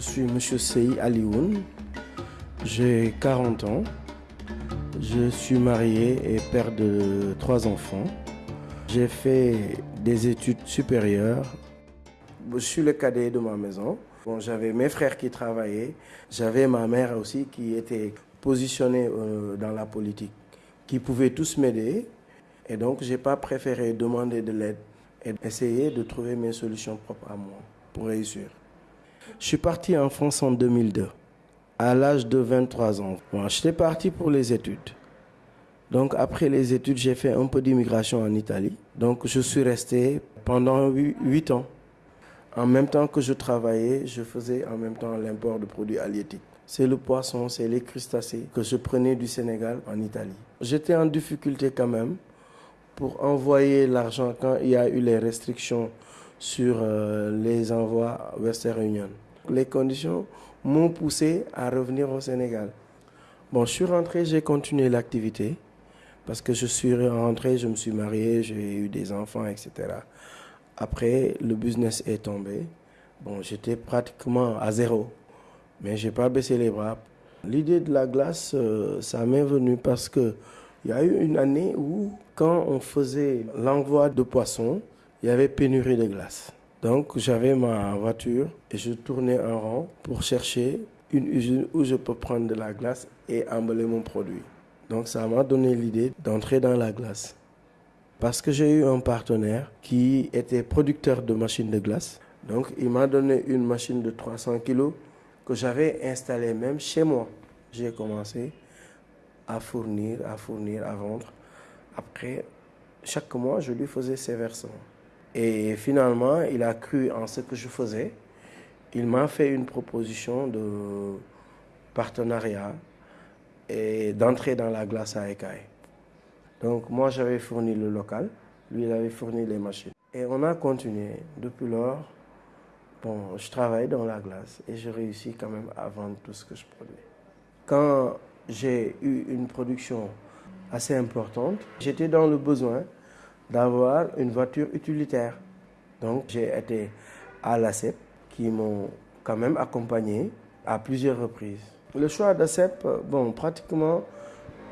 Je suis M. Sey Alioun, j'ai 40 ans, je suis marié et père de trois enfants. J'ai fait des études supérieures. Je suis le cadet de ma maison. Bon, j'avais mes frères qui travaillaient, j'avais ma mère aussi qui était positionnée euh, dans la politique, qui pouvaient tous m'aider. Et donc, je n'ai pas préféré demander de l'aide et essayer de trouver mes solutions propres à moi pour réussir. Je suis parti en France en 2002, à l'âge de 23 ans. J'étais parti pour les études. Donc après les études, j'ai fait un peu d'immigration en Italie. Donc je suis resté pendant 8 ans. En même temps que je travaillais, je faisais en même temps l'import de produits halieutiques. C'est le poisson, c'est les crustacés que je prenais du Sénégal en Italie. J'étais en difficulté quand même pour envoyer l'argent quand il y a eu les restrictions sur euh, les envois Western Union. Les conditions m'ont poussé à revenir au Sénégal. Bon, je suis rentré, j'ai continué l'activité parce que je suis rentré, je me suis marié, j'ai eu des enfants, etc. Après, le business est tombé. Bon, j'étais pratiquement à zéro, mais j'ai pas baissé les bras. L'idée de la glace, euh, ça m'est venu parce que il y a eu une année où, quand on faisait l'envoi de poissons, il y avait pénurie de glace. Donc j'avais ma voiture et je tournais en rond pour chercher une usine où je peux prendre de la glace et emballer mon produit. Donc ça m'a donné l'idée d'entrer dans la glace. Parce que j'ai eu un partenaire qui était producteur de machines de glace. Donc il m'a donné une machine de 300 kg que j'avais installée même chez moi. J'ai commencé à fournir, à fournir, à vendre. Après, chaque mois, je lui faisais ses versements. Et finalement, il a cru en ce que je faisais. Il m'a fait une proposition de partenariat et d'entrer dans la glace à écailles. Donc moi, j'avais fourni le local, lui, il avait fourni les machines. Et on a continué. Depuis lors, bon, je travaille dans la glace et je réussis quand même à vendre tout ce que je produis. Quand j'ai eu une production assez importante, j'étais dans le besoin d'avoir une voiture utilitaire. Donc j'ai été à l'ACEP qui m'ont quand même accompagné à plusieurs reprises. Le choix d'ACEP, bon, pratiquement,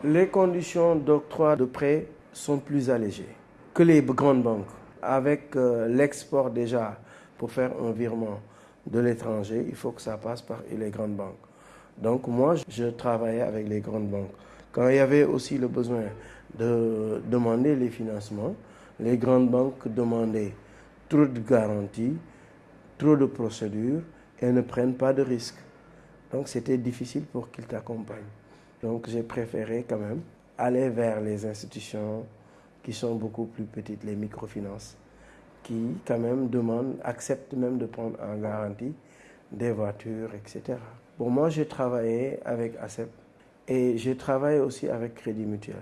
les conditions d'octroi de prêt sont plus allégées que les grandes banques. Avec euh, l'export déjà, pour faire un virement de l'étranger, il faut que ça passe par les grandes banques. Donc moi, je travaillais avec les grandes banques. Quand il y avait aussi le besoin de demander les financements, les grandes banques demandaient trop de garanties, trop de procédures et ne prennent pas de risques. Donc c'était difficile pour qu'ils t'accompagnent. Donc j'ai préféré quand même aller vers les institutions qui sont beaucoup plus petites, les microfinances, qui quand même demandent, acceptent même de prendre en garantie des voitures, etc. Pour moi, j'ai travaillé avec ACEP et j'ai travaillé aussi avec Crédit Mutuel.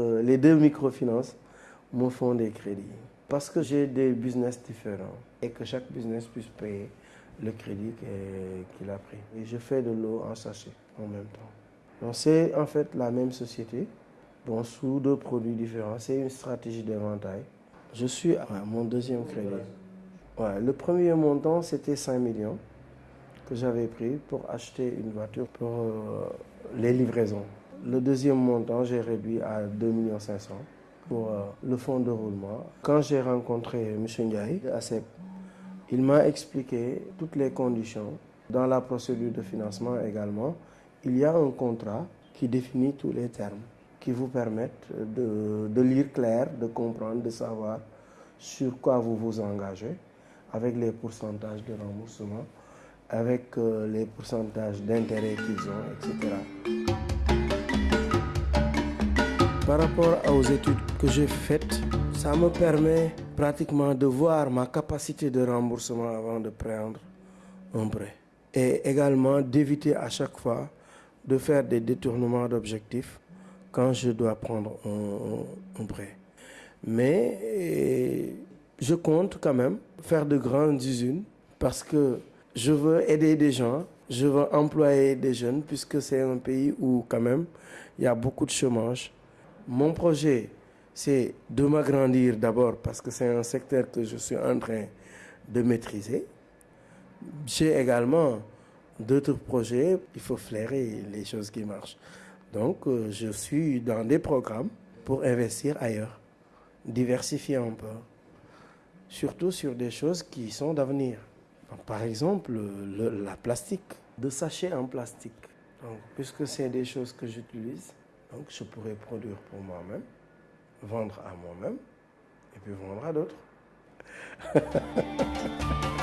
Euh, les deux microfinances me font des crédits parce que j'ai des business différents et que chaque business puisse payer le crédit qu'il a pris. Et je fais de l'eau en sachet en même temps. C'est en fait la même société, bon, sous deux produits différents. C'est une stratégie d'éventail. Je suis à mon deuxième crédit. Ouais, le premier montant, c'était 5 millions que j'avais pris pour acheter une voiture pour euh, les livraisons. Le deuxième montant, j'ai réduit à 2 500 pour euh, le fonds de roulement. Quand j'ai rencontré M. Ndiaye à CEP, il m'a expliqué toutes les conditions. Dans la procédure de financement également, il y a un contrat qui définit tous les termes, qui vous permettent de, lire clair, de comprendre, de savoir sur quoi vous vous engagez, avec les pourcentages de remboursement, avec euh, les pourcentages d'intérêt qu'ils ont, etc. Par rapport aux études que j'ai faites, ça me permet pratiquement de voir ma capacité de remboursement avant de prendre un prêt. Et également d'éviter à chaque fois de faire des détournements d'objectifs quand je dois prendre un, prêt. Mais je compte quand même faire de grandes usines parce que je veux aider des gens, je veux employer des jeunes puisque c'est un pays où quand même il y a beaucoup de chômage. Mon projet, c'est de m'agrandir d'abord parce que c'est un secteur que je suis en train de maîtriser. J'ai également d'autres projets, il faut flairer les choses qui marchent. Donc, euh, je suis dans des programmes pour investir ailleurs, diversifier un peu, surtout sur des choses qui sont d'avenir. Par exemple, la plastique, de sachets en plastique. Puisque c'est des choses que j'utilise, donc je pourrais produire pour moi-même, vendre à moi-même et puis vendre à d'autres.